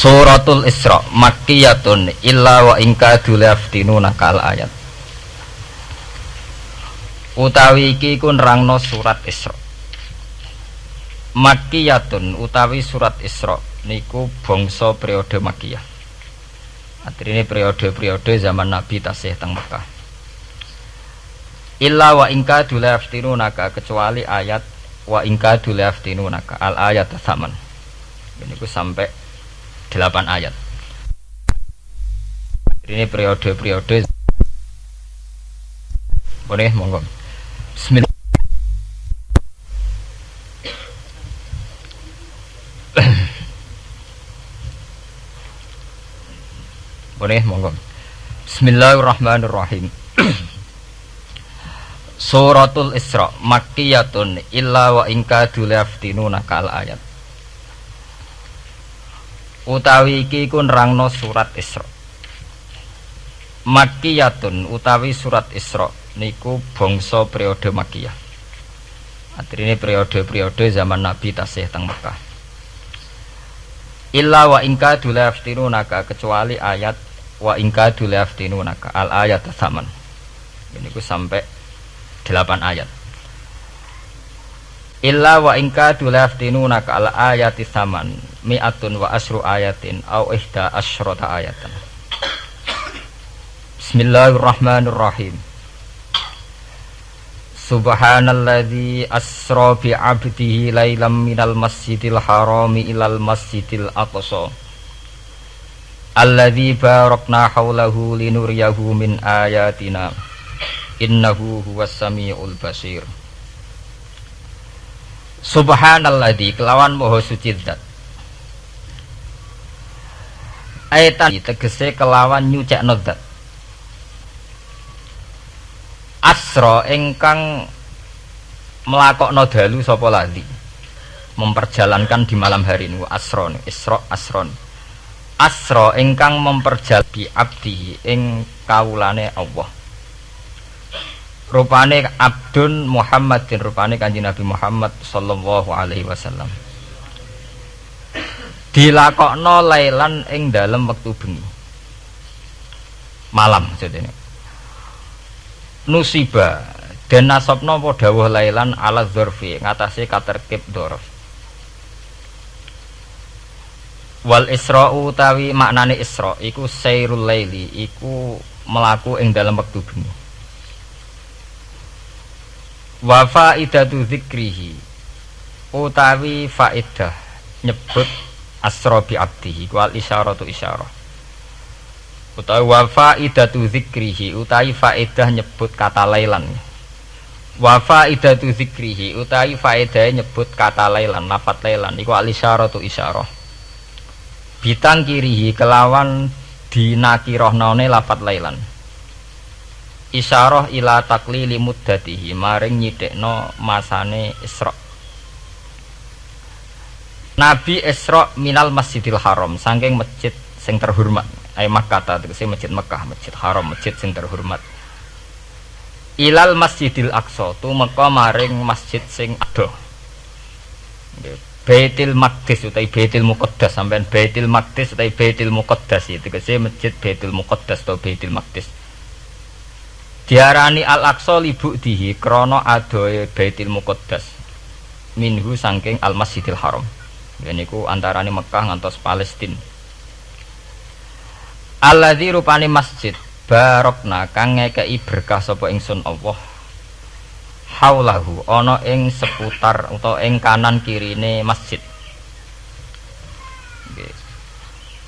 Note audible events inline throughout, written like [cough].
Suratul Isra Makkiyatun illa wa ingka dulaftinuna kal ayat. Utawi iki ku nerangno surat Isra Makkiyatun utawi surat Isra niku bangsa periode Makkiyah Artinya periode-periode zaman Nabi tasih teng Mekah Illa wa ingka dulaftinunaka kecuali ayat wa ingka dulaftinunaka al ayat saman Ini ku sampai 8 ayat. Ini periode-periode Boleh monggo. Bismillah. Boleh monggo. Bismillahirrahmanirrahim. [clears throat] Suratul Isra Makkiyatun illa wa ingka dulaftinuna kal ayat utawi iki ku nerangno surat Isra. Makkiyatun utawi surat Isra niku bangsa periode Makkiyah. Artinya periode-periode zaman Nabi tasih teng Mekah. Illa wa ingka dulaftinunaka kecuali ayat wa ingka dulaftinunaka al ayat saman. Ini ku sampai 8 ayat. Illa wa ingka dulaftinunaka al ayati saman mi'atun wa asru ayatin au ihda asyrota ayatan Bismillahirrahmanirrahim Subhanalladzi asra bi 'abdihi lailam minal masjidil harami ilal masjidil aqsa Alladzi barakna haulahu linuriyahu min ayatina. Innahu huwas samiul basir. Subhanalladzi kelawan moho suci zat. Aitan tegese kelawan nyucek zat. Asra ingkang melakokno dalu sapa lali? Memperjalankan di malam hari ini. Asron isra asron asra ingkang memperjal bi abdi ing kawulane Allah. Rupane abdun Muhammadin rupane kanjeng Nabi Muhammad sallallahu alaihi wasallam. Dilakokno lailan ing dalem wektu bengi. Malam jadinya nusiba dan nasabna apa dawuh lailan ala dzurfi ngatasi katerkib dzurf wal isra'u utawi maknane isra iku sairul laili iku melaku ing dalam wektu bengi wa faidatu dzikrihi utawi faidah nyebut asra bi abdihi wal isyaratu isyarah. Utawi wa faidatu dzikrihi utawi faedah nyebut kata lailan. Wa faidatu dzikrihi utawi faedah nyebut kata lailan lafat lailan iku al isyaratu isyarah bitang kirihi kelawan dinakirohnone lafat lailan. Isyarah ila taklili muddatihi maring nyidekno masane Isra. Nabi Isra minal Masjidil Haram saking masjid sing terhormat. Ay Makkah tegese masjid Mekah masjid Haram masjid sing terhormat. Ilal Masjidil Aqsa tu meka maring masjid sing adoh Baitul Maqdis utai Baitul Muqaddas. Sampean Baitul Maqdis utai Baitul Muqaddas itu tegese masjid Baitul Muqaddas atau Baitul Maqdis. Diarani Al Aqsa libu dihi krono adoe Baitul Muqaddas. Minhu saking Al Masjidil Haram. Ini ku antarane Mekah ngantos Palestina Alladzi rupane masjid barokna kang ngekeki berkah sapa ingsun Allah haulahu ana ing seputar utawa ing kanan kirine masjid.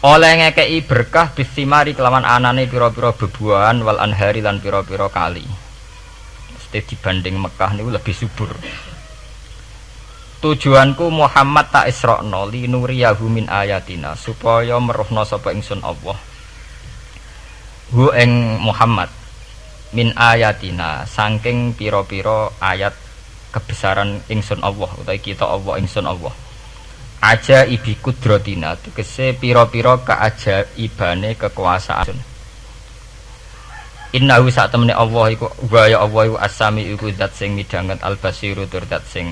Oleh ngekeki berkah bisimari kelawan anane pira-pira bebuahan wal anhari lan pira-pira kali. Mesti dibanding Mekah niku lebih subur. Tujuanku Muhammad tak isrokno li nuriyahu min ayatina supaya meruhno sapa ingsun Allah. Hu ing Muhammad min ayatina saking piro-piro ayat kebesaran ingsun Allah utawi kita Allah ingsun Allah. Aja ibi kudrotina tegese piro-piro keajaibane kekuasaan. Innahu sak temene Allah iku wa ya Allah iku asami iku zat sing midhanget al basiru tur zat sing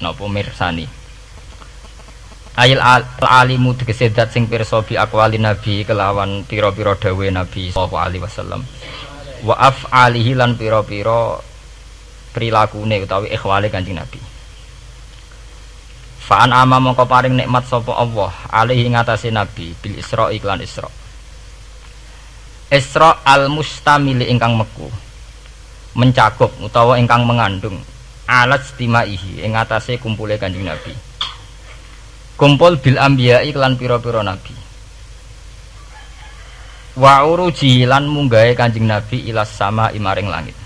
napa mirsani. Ayil al alimu tegese zat sing pirsa bi aqwali nabi kelawan pira-pira dawuhe nabi sallallahu alaihi wasallam wa af'alihi lan pira-pira prilakune utawi ikhwale kanjeng nabi Fa'an ama mongko paring nikmat sapa Allah alaihi ngatasi nabi bil Isra iklan Isra. Isra al mustamili ingkang meku mencakup utawa ingkang mengandung alat stimaihi ing atase kumpule Kanjeng Nabi. Kumpul bil anbiya iklan pira-pira nabi. Wa uruji lan munggahe Kanjeng Nabi ilas sama imaring langit.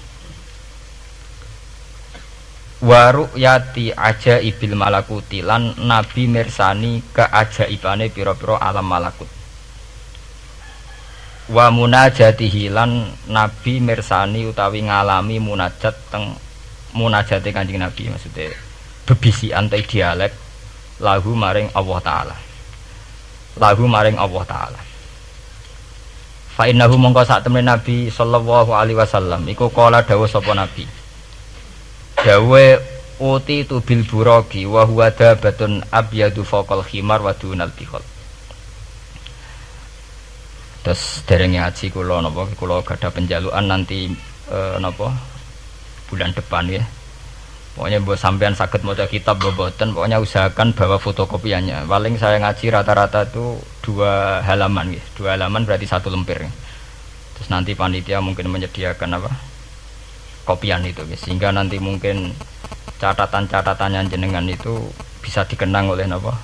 Waru yati aja ibil malakuti lan nabi mirsani keajaibane piro-piro alam malakut. Wa munajatihi lan nabi mirsani utawi ngalami munajat teng munajate kanjeng nabi maksudnya bebisi antai dialek lahu maring Allah taala. Lahu maring Allah taala fa innahu mongko sak temen nabi sallallahu alaihi wasallam. Iku kala dawuh sapa nabi? Dawe uti tu bil burogi wa huwa dabatun abyadu faqal khimar wa dunal bihol. Terus derenge ngaji kula napa? Kula gadah penjaluan nanti e, napa? Bulan depan ya pokoknya buat sampean sakit mau kitab boboten pokoknya usahakan bawa fotokopiannya. Paling saya ngaji rata-rata itu dua halaman ya dua halaman berarti satu lemper terus nanti panitia mungkin menyediakan apa? Kopian itu sehingga nanti mungkin catatan-catatannya jenengan itu bisa dikenang oleh napa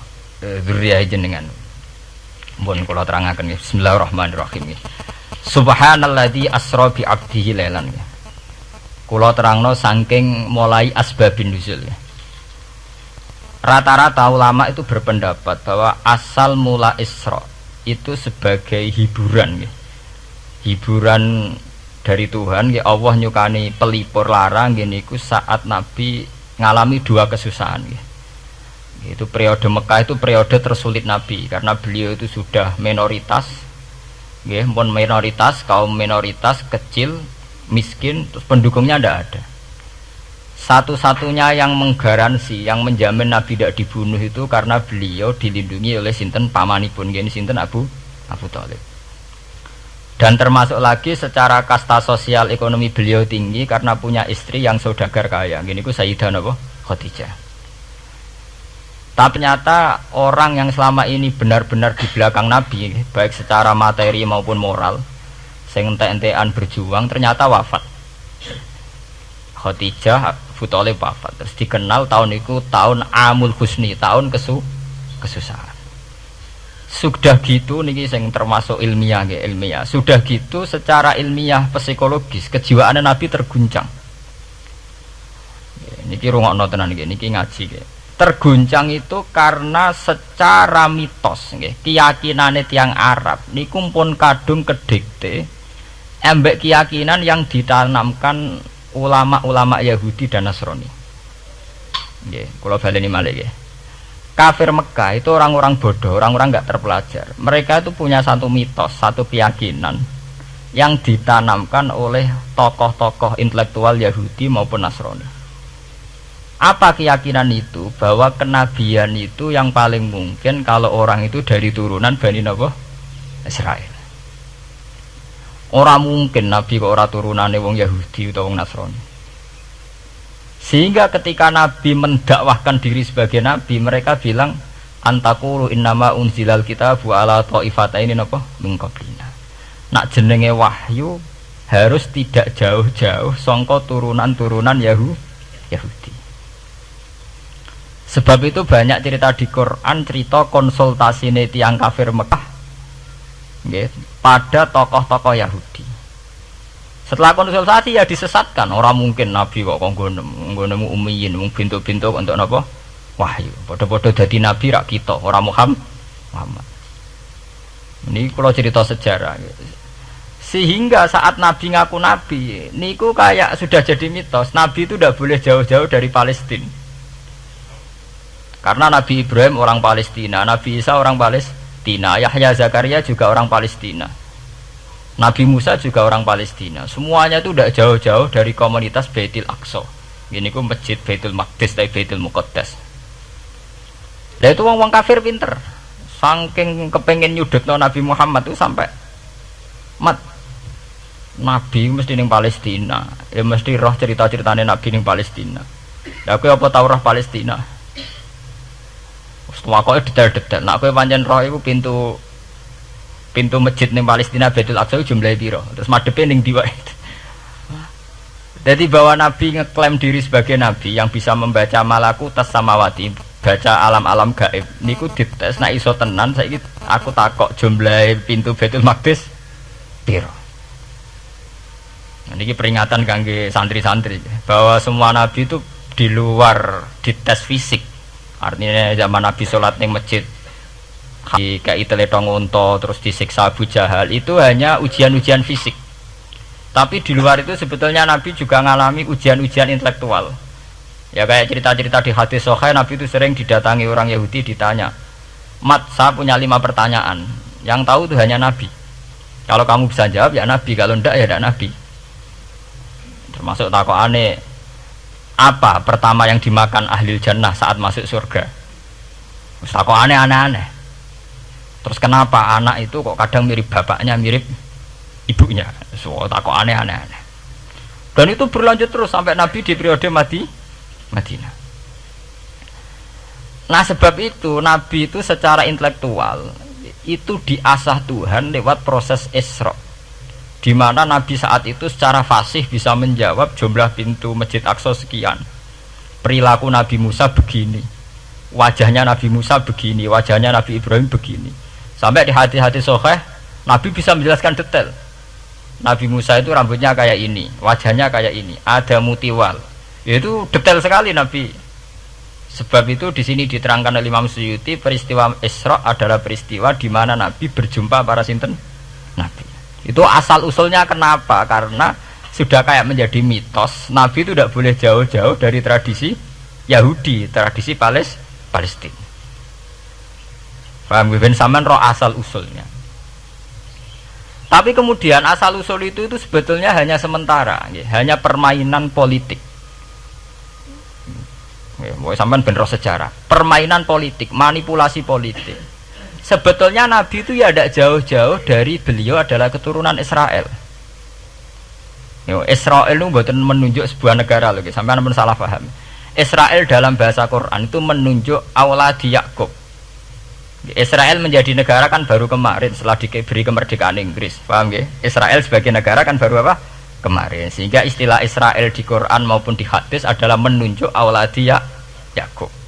e, jenengan. Mohon kalau terangkan ya Bismillahirrahmanirrahim ya. Subhanalladzi asra bi abdihi lailan ya. Kula terangno saking mulai asbabin nuzul. Rata-rata ulama itu berpendapat bahwa asal mula Isra itu sebagai hiburan ya. Hiburan dari Tuhan ya Allah nyukani pelipur larang gini ku saat Nabi ngalami dua kesusahan ya. itu periode Mekah itu periode tersulit Nabi karena beliau itu sudah minoritas ya, pun minoritas kaum minoritas kecil miskin terus pendukungnya tidak ada. Satu-satunya yang menggaransi yang menjamin Nabi tidak dibunuh itu karena beliau dilindungi oleh sinten pamanipun gini sinten Abu? Abu Talib. Dan termasuk lagi secara kasta sosial ekonomi beliau tinggi karena punya istri yang saudagar kaya. Gini ku Sayyidah apa Khadijah. Tapi ternyata orang yang selama ini benar-benar di belakang Nabi baik secara materi maupun moral sing entean berjuang ternyata wafat. Khadijah Futole wafat. Terus dikenal tahun itu tahun Amul Husni tahun kesu kesusahan. Sudah gitu niki sing termasuk ilmiah ya ilmiah. Sudah gitu secara ilmiah psikologis kejiwaan Nabi terguncang. Niki rungokno tenan niki niki ngaji niki terguncang itu karena secara mitos nggih keyakinane tiang Arab. Niku pun kadung kedikte embek keyakinan yang ditanamkan ulama-ulama Yahudi dan Nasrani nggih kula baleni malih nggih kafir Mekah itu orang-orang bodoh, orang-orang nggak terpelajar. Mereka itu punya satu mitos, satu keyakinan yang ditanamkan oleh tokoh-tokoh intelektual Yahudi maupun Nasrani. Apa keyakinan itu? Bahwa kenabian itu yang paling mungkin kalau orang itu dari turunan Bani Nabi Israel. Orang mungkin Nabi kok orang turunan wong Yahudi atau wong Nasrani. Sehingga ketika Nabi mendakwahkan diri sebagai Nabi, mereka bilang antakulu innama unzilal kitabu ala ta'ifata ini apa? Mingkoblina. Nak jenenge wahyu harus tidak jauh-jauh songko turunan-turunan Yahu, Yahudi. Sebab itu banyak cerita di Quran cerita konsultasi tiang kafir Mekah pada tokoh-tokoh Yahudi. Setelah konsultasi ya disesatkan. Orang mungkin Nabi kok kok nemu umiyin, mung pintu-pintu untuk apa? Wahyu. Podo-podo jadi Nabi rak kita, orang Muhammad. Muhammad. Ini kalau cerita sejarah. Sehingga saat Nabi ngaku Nabi, niku kayak sudah jadi mitos. Nabi itu tidak boleh jauh-jauh dari Palestina. Karena Nabi Ibrahim orang Palestina, Nabi Isa orang Palestina, Yahya Zakaria juga orang Palestina. Nabi Musa juga orang Palestina. Semuanya itu tidak jauh-jauh dari komunitas Baitul Aqsa. Ini ku masjid Baitul Maqdis dari Baitul Muqaddas. Nah itu wong-wong kafir pinter. Saking kepengen nyudut Nabi Muhammad itu sampai mat Nabi mesti ning Palestina. Ya mesti roh cerita-ceritane Nabi ning Palestina. Lah kowe apa tau roh Palestina? Wis tuwakoke detail-detail. Nak kowe pancen roh iku pintu pintu masjid ning Palestina Baitul Aqsa jumlahe piro? Terus madepe ning ndi wae. Jadi bahwa Nabi ngeklaim diri sebagai Nabi yang bisa membaca malaku tas samawati, baca alam-alam gaib. Niku dites nak iso tenan saya aku takok jumlah pintu Baitul Maqdis piro. Ini peringatan kangge santri-santri bahwa semua nabi itu di luar di tes fisik. Artinya zaman nabi sholat di masjid di kayak teletong unta terus disiksa Abu Jahal itu hanya ujian-ujian fisik. Tapi di luar itu sebetulnya Nabi juga mengalami ujian-ujian intelektual. Ya kayak cerita-cerita di hadis Sohail Nabi itu sering didatangi orang Yahudi ditanya, Mat, saya punya lima pertanyaan. Yang tahu itu hanya Nabi. Kalau kamu bisa jawab ya Nabi, kalau tidak ya tidak Nabi termasuk takut aneh apa pertama yang dimakan ahli jannah saat masuk surga? Takut aneh aneh-aneh terus kenapa anak itu kok kadang mirip bapaknya mirip ibunya? So takut aneh aneh dan itu berlanjut terus sampai Nabi di periode Madi Madinah. Nah sebab itu Nabi itu secara intelektual itu diasah Tuhan lewat proses Isra di mana Nabi saat itu secara fasih bisa menjawab jumlah pintu Masjid Aqsa sekian. Perilaku Nabi Musa begini. Wajahnya Nabi Musa begini, wajahnya Nabi Ibrahim begini. Sampai di hati-hati soheh, Nabi bisa menjelaskan detail. Nabi Musa itu rambutnya kayak ini, wajahnya kayak ini, ada mutiwal. Itu detail sekali Nabi. Sebab itu di sini diterangkan oleh Imam Suyuti peristiwa Isra adalah peristiwa di mana Nabi berjumpa para sinten Nabi. Itu asal usulnya kenapa? Karena sudah kayak menjadi mitos Nabi itu tidak boleh jauh-jauh dari tradisi Yahudi, tradisi Pales Palestina. Paham Ben Saman roh asal usulnya. Tapi kemudian asal usul itu itu sebetulnya hanya sementara, ya, hanya permainan politik. Ya, mau sampean ben roh sejarah, permainan politik, manipulasi politik sebetulnya Nabi itu ya tidak jauh-jauh dari beliau adalah keturunan Israel. Israel itu bukan menunjuk sebuah negara lagi, sampai namun salah paham. Israel dalam bahasa Quran itu menunjuk di Yakub. Israel menjadi negara kan baru kemarin setelah diberi kemerdekaan Inggris, paham ya? Israel sebagai negara kan baru apa? Kemarin. Sehingga istilah Israel di Quran maupun di hadis adalah menunjuk di Yakub.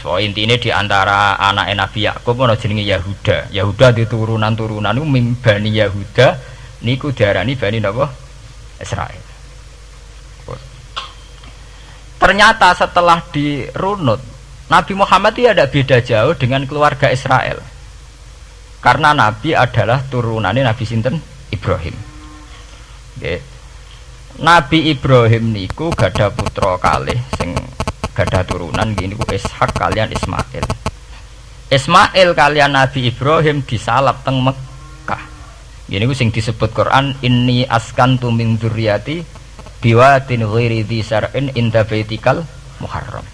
So intinya di antara anak Nabi Yakub ono jenenge Yahuda. Yahuda di turunan-turunan itu mimbani Yahuda niku diarani bani napa? Israel. Ternyata setelah dirunut Nabi Muhammad itu ada beda jauh dengan keluarga Israel. Karena Nabi adalah turunannya Nabi Sinten Ibrahim. Nabi Ibrahim niku gada putra kalih sing gadah turunan gini ku Ishak kalian Ismail. Ismail kalian Nabi Ibrahim disalap teng Mekah gini ku sing disebut Quran ini askan tu min dzurriyyati biwatin ghairi dzar'in inda baitikal muharram.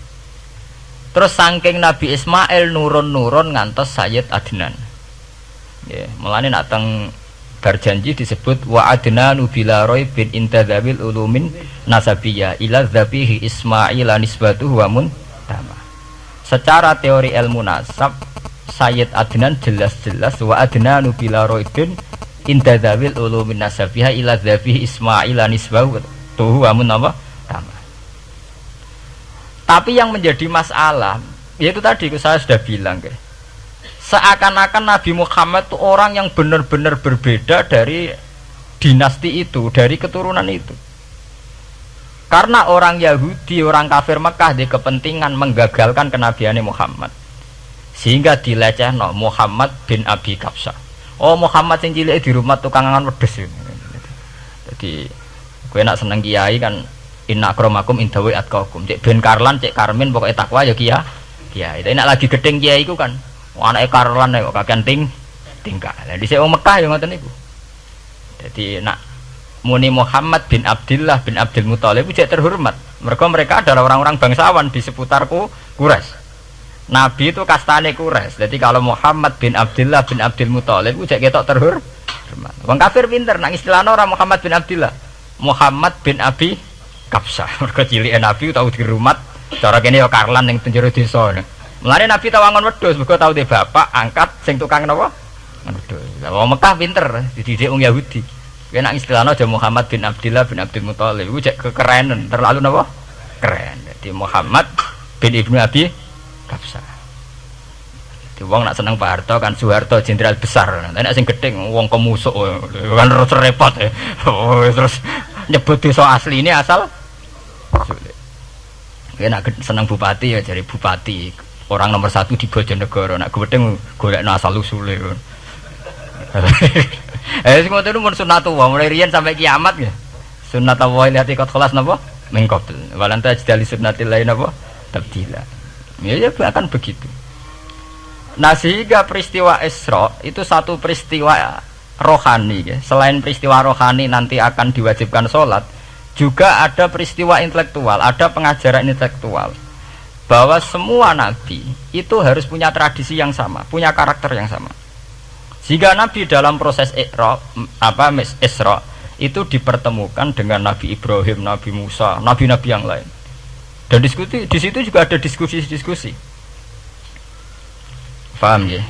Terus saking Nabi Ismail nurun-nurun ngantos Sayyid Adnan. Ya mulane nak teng berjanji disebut wa nubila roy bin intadzabil ulumin nasabiyah ila dzabihi ismail nisbatuhu wa tama secara teori ilmu nasab Sayyid Adnan jelas-jelas wa nubila roy bin intadzabil ulumin nasabiyah ila dzabihi ismail nisbatuhu wa tama tapi yang menjadi masalah yaitu tadi saya sudah bilang guys seakan-akan Nabi Muhammad itu orang yang benar-benar berbeda dari dinasti itu, dari keturunan itu. Karena orang Yahudi, orang kafir Mekah di kepentingan menggagalkan kenabiannya Muhammad. Sehingga dileceh no Muhammad bin Abi Kapsa. Oh Muhammad yang cilik di rumah tukangan wedes. Jadi gue nak seneng kiai kan inna kromakum indawi atkakum. Cek ben Karlan, cek Karmin pokoknya takwa ya kiai kiai. Tapi nak lagi gedeng kiai iku kan anake karolan kok kakean ting tingkah. Lah dhisik wong Mekah ya ngoten niku. Jadi nak muni Muhammad bin Abdullah bin Abdul Muthalib itu terhormat. Mereka mereka adalah orang-orang bangsawan di seputarku Quraisy. Nabi itu kastane Quraisy. Jadi kalau Muhammad bin Abdullah bin Abdul Muthalib itu ketok terhormat. Wong kafir pinter nang istilahnya orang Muhammad bin Abdullah. Muhammad bin Abi Kapsa. [laughs] Mereka cilik Nabi tahu di rumah. Cara kene ya karlan ning penjara desa. Mulane Nabi tahu angon wedhus, mergo tahu de bapak angkat sing tukang napa? Wedhus. Lah wong Mekah pinter, dididik wong Yahudi. Kena istilahnya aja Muhammad bin Abdullah bin Abdul Muthalib. Iku cek kekerenan, terlalu napa? Keren. Jadi Muhammad bin Ibnu Abi Kapsa. Di wong nak seneng Pak Harto kan Soeharto jenderal besar. Nek sing gedeng wong kemusuk kan terus repot ya. Oh, terus nyebut desa asli ini asal sulit. Ya nak seneng bupati ya jadi bupati orang nomor satu di Bojonegoro nak gedeng golek asal usule. [laughs] eh sing ngoten mun sunatullah mulai riyen sampai kiamat ya. Sunnatullah lihat ikut kelas napa? Mengkobil. Walanta jadi sunnatil lain napa? Tabdila. Ya, ya akan begitu. Nah sehingga peristiwa Isra itu satu peristiwa rohani ya. Selain peristiwa rohani nanti akan diwajibkan sholat Juga ada peristiwa intelektual Ada pengajaran intelektual Bahwa semua nabi itu harus punya tradisi yang sama Punya karakter yang sama. Sehingga nabi dalam proses Isra, apa, Isra Itu dipertemukan dengan Nabi Ibrahim, Nabi Musa, Nabi-Nabi yang lain. Dan diskusi, di situ juga ada diskusi-diskusi. Paham ya?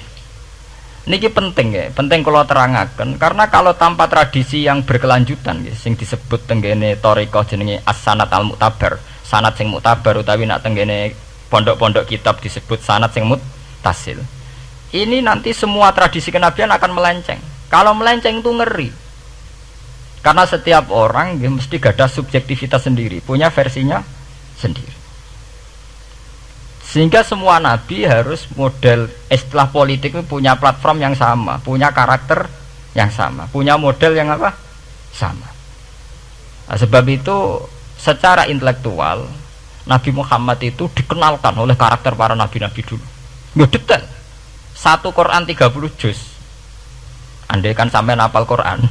Niki penting ya, penting kalau terangkan karena kalau tanpa tradisi yang berkelanjutan ya, sing disebut tenggene toriko jenenge as-sanat al-muktabar, sanat sing muktabar utawi nak tenggene pondok-pondok kitab disebut sanat sing mutasil. Ini nanti semua tradisi kenabian akan melenceng. Kalau melenceng itu ngeri. Karena setiap orang ya, mesti gada subjektivitas sendiri, punya versinya sendiri. Sehingga semua nabi harus model istilah politik itu punya platform yang sama, punya karakter yang sama, punya model yang apa? Sama. Nah, sebab itu secara intelektual Nabi Muhammad itu dikenalkan oleh karakter para nabi-nabi dulu. Ya detail. Satu Quran 30 juz. Andai kan sampai napal Quran.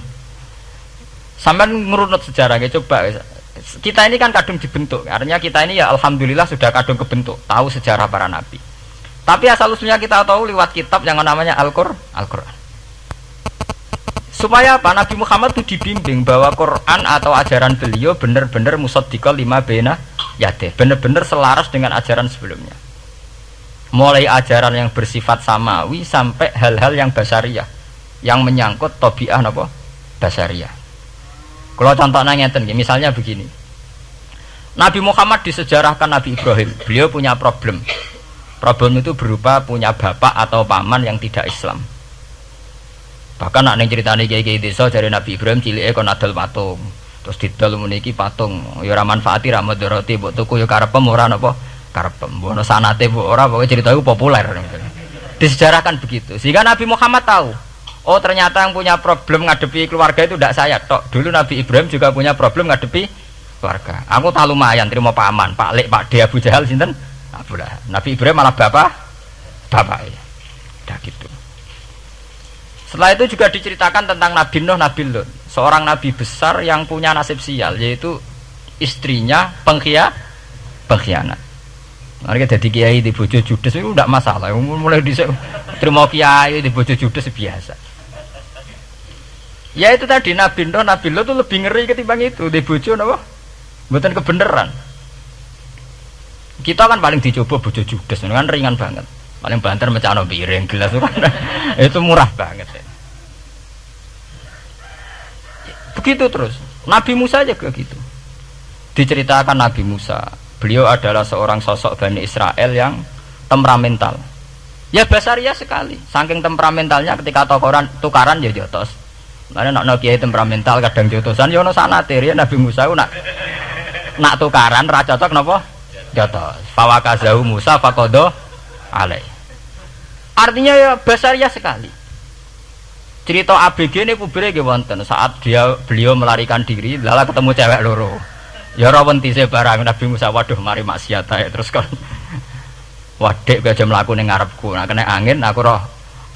Sampai ngurunut sejarah coba kita ini kan kadung dibentuk artinya kita ini ya alhamdulillah sudah kadung kebentuk tahu sejarah para nabi tapi asal usulnya kita tahu lewat kitab yang namanya Al-Qur'an Al supaya apa Nabi Muhammad itu dibimbing bahwa Quran atau ajaran beliau benar-benar musaddiqal lima bena yate benar-benar selaras dengan ajaran sebelumnya mulai ajaran yang bersifat samawi sampai hal-hal yang basariah yang menyangkut tobiah apa basariah kalau contohnya ngeten, misalnya begini. Nabi Muhammad disejarahkan Nabi Ibrahim. Beliau punya problem. Problem itu berupa punya bapak atau paman yang tidak Islam. Bahkan nak neng cerita nih kayak desa dari Nabi Ibrahim cilik kon adol patung. Terus didol meniki patung. Ya ora manfaati ra madharati mbok tuku ya karepem ora napa karepem. Mbok sanate mbok ora pokoke cerita itu populer. Disejarahkan begitu. Sehingga Nabi Muhammad tahu Oh ternyata yang punya problem ngadepi keluarga itu tidak saya tok. Dulu Nabi Ibrahim juga punya problem ngadepi keluarga. Aku tak lumayan terima paman, Pak Lek, Pak De Abu Jahal sinten? Abdullah. Nabi Ibrahim malah bapak, bapak ya. Udah gitu. Setelah itu juga diceritakan tentang Nabi Nuh, Nabi Lut, seorang nabi besar yang punya nasib sial, yaitu istrinya pengkhia, pengkhianat. Mereka jadi kiai di bojo judes itu tidak masalah. Mulai di terima kiai di bojo judes biasa. Ya itu tadi Nabi Nuh, Nabi Lot itu lebih ngeri ketimbang itu di bojo napa? Mboten kebenaran. Kita kan paling dicoba bojo judes kan ringan banget. Paling banter mecano piring gelas kan [laughs] itu murah banget. Ya. Begitu terus. Nabi Musa aja kayak gitu. Diceritakan Nabi Musa, beliau adalah seorang sosok Bani Israel yang temperamental. Ya basaria sekali, saking temperamentalnya ketika tukaran tukaran ya jotos Mana nak kiai temperamental kadang jotosan, ya no sana teri Nabi Musa nak nak tukaran raja cocok nopo jotos. Fawakazahu Musa fakodo alai. Artinya ya ya sekali. Cerita ABG ini publik ya wonten saat dia beliau melarikan diri, lala ketemu cewek loro. Ya rawon tise barang Nabi Musa waduh mari maksiat ya terus kan. [laughs] Wadek kowe aja mlaku ning ngarepku. Nah kena angin aku roh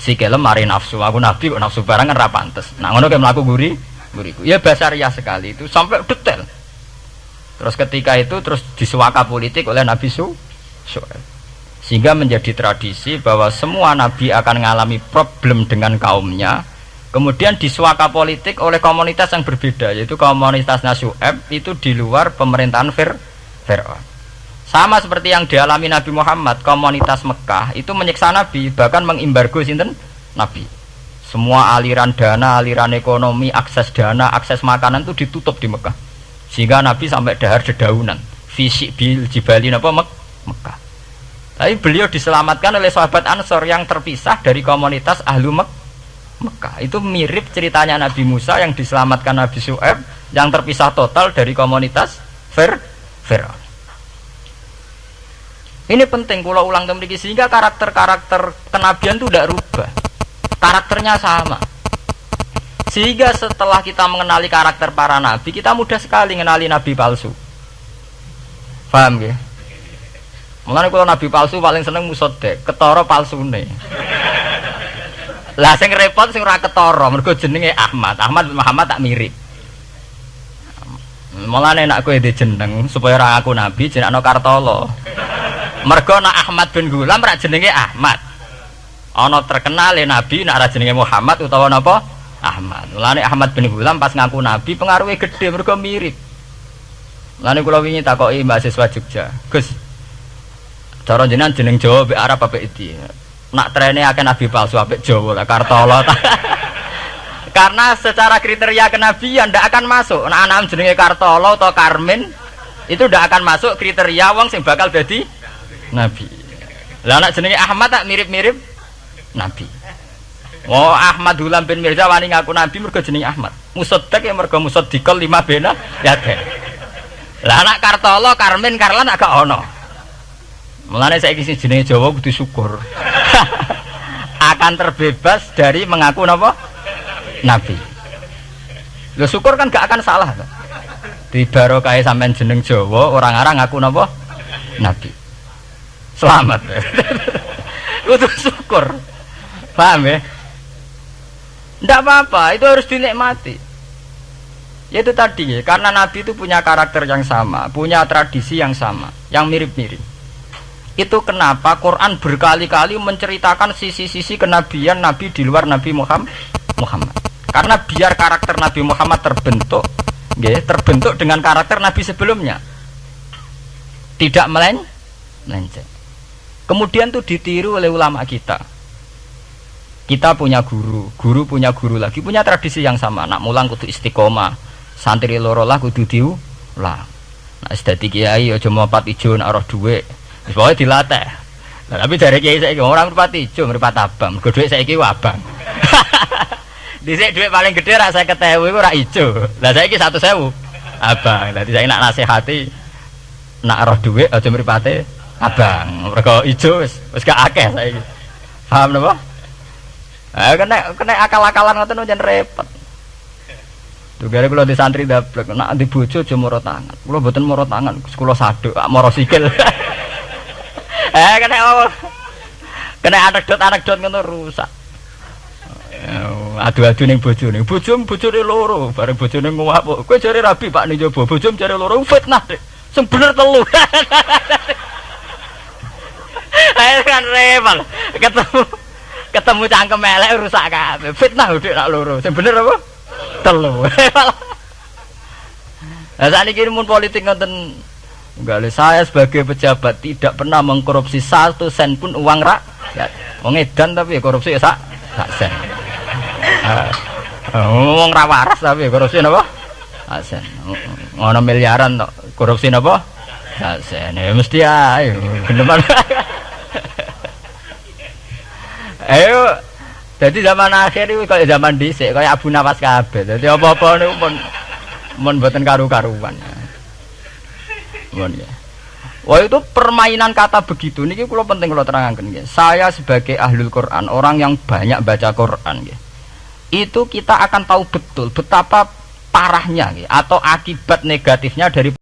sikilem mari nafsu. Aku nabi kok nafsu barang kan ra pantes. Nah ngono kowe mlaku guri guriku. Ya bahasa ria sekali itu sampai detail. Terus ketika itu terus disuaka politik oleh Nabi Su. Sehingga menjadi tradisi bahwa semua nabi akan mengalami problem dengan kaumnya. Kemudian disuaka politik oleh komunitas yang berbeda, yaitu komunitas Nasu'eb itu di luar pemerintahan Fir. Sama seperti yang dialami Nabi Muhammad, komunitas Mekah itu menyiksa Nabi, bahkan mengimbargo sinten Nabi. Semua aliran dana, aliran ekonomi, akses dana, akses makanan itu ditutup di Mekah. Sehingga Nabi sampai dahar dedaunan. Fisik bil jibalin apa Mek Mekah. Tapi beliau diselamatkan oleh sahabat Ansor yang terpisah dari komunitas ahlu Mek Mekah. Itu mirip ceritanya Nabi Musa yang diselamatkan Nabi Su'eb yang terpisah total dari komunitas Fir Fir'aun. Ini penting kalau ulang kembali sehingga karakter-karakter kenabian itu tidak rubah. Karakternya sama. Sehingga setelah kita mengenali karakter para nabi, kita mudah sekali mengenali nabi palsu. Paham ya? Mulane kalau nabi palsu paling seneng musodek, ketara palsune. Lah sing repot sing ora ketara, mergo jenenge Ahmad. Ahmad Muhammad tak mirip. Mulane nek kowe jeneng supaya ora aku nabi jenengno Kartolo. Mergo nak Ahmad bin Gulam rak jenenge Ahmad. Ana terkenal ya nabi ra jenenge Muhammad utawa napa? Ahmad. Mulane Ahmad bin Gulam pas ngaku nabi pengaruhnya gede mergo mirip. Mulane kula wingi takoki mahasiswa Jogja. Gus. Cara jenengan jeneng Jawa mbek Arab apa iki? Nak trene akeh nabi palsu apik Jawa lah Kartolo. [laughs] Karena secara kriteria kenabian ndak akan masuk. Nah, anak jenenge Kartolo atau Karmin itu ndak akan masuk kriteria wong sing bakal jadi Nabi. Lah anak jenenge Ahmad tak mirip-mirip Nabi. Oh Ahmad Hulam bin Mirza wani ngaku Nabi mergo jenenge Ahmad. Musaddaq ya mergo musaddiqal lima bena ya deh. Lah anak Kartolo, Karmen, Karlan agak ono. Mulane saiki sing jenenge Jawa kudu syukur. [laughs] Akan terbebas dari mengaku napa? Nabi. Lo syukur kan gak akan salah. Di barokah sampean jeneng Jawa, orang-orang ngaku napa? Nabi selamat [laughs] itu syukur paham ya tidak apa-apa itu harus dinikmati ya itu tadi ya karena Nabi itu punya karakter yang sama punya tradisi yang sama yang mirip-mirip itu kenapa Quran berkali-kali menceritakan sisi-sisi kenabian Nabi di luar Nabi Muhammad karena biar karakter Nabi Muhammad terbentuk ya, terbentuk dengan karakter Nabi sebelumnya tidak melen melenceng Kemudian tuh ditiru oleh ulama kita. Kita punya guru, guru punya guru lagi, punya tradisi yang sama. Nak mulang kudu istiqomah, santri loro lah kudu diulang. Nah, sedati kiai aja ijo nak roh dhuwit. Pokoke dilatih. Nah, tapi dari kiai saiki orang mripat ijo, mripat abang. Mergo dhuwit saiki abang. [laughs] Dhisik dhuwit paling gede ra 50.000 iku ra ijo. Lah saiki 100.000 abang. Dadi saiki nak nasihati nak roh dhuwit aja mripate abang mereka hijau wis gak akeh saiki paham napa ah kena kena akal-akalan ngoten jan repot Tuh gara kula di santri daplek nak di bojo aja moro tangan. Kula mboten moro tangan, kula saduk, moro sikil. [laughs] eh kena oh. kena anekdot-anekdot ngono rusak. Adu-adu ning bojone. Bojom bojone loro, bareng bojone nguap. Kowe jare rabi Pak ning jaba, bojom jare loro fitnah. Sing bener telu. [laughs] Ayo kan repal. Ketemu ketemu cangkem elek rusak kabeh. Fitnah udah nak loro. Sing bener apa? Telu. [laughs] Saat ini mun politik ngoten Enggak saya sebagai pejabat tidak pernah mengkorupsi satu sen pun uang rak. Ya, wong edan tapi ya korupsi ya sak sak sen. Ngomong ra waras tapi ya korupsi napa? Sak sen. Ngono miliaran tok. Korupsi napa? Sak sen. Ya mesti ae. Geneman. [laughs] Ayo jadi zaman akhir itu kayak zaman dhisik kayak Abu Nawas kabeh. Dadi apa-apa niku pun mun karu-karuan. Ya. Wah itu permainan kata begitu niki kula penting kula terangkan ya. Saya sebagai ahlul Quran, orang yang banyak baca Quran ya. Itu kita akan tahu betul betapa parahnya ya, atau akibat negatifnya dari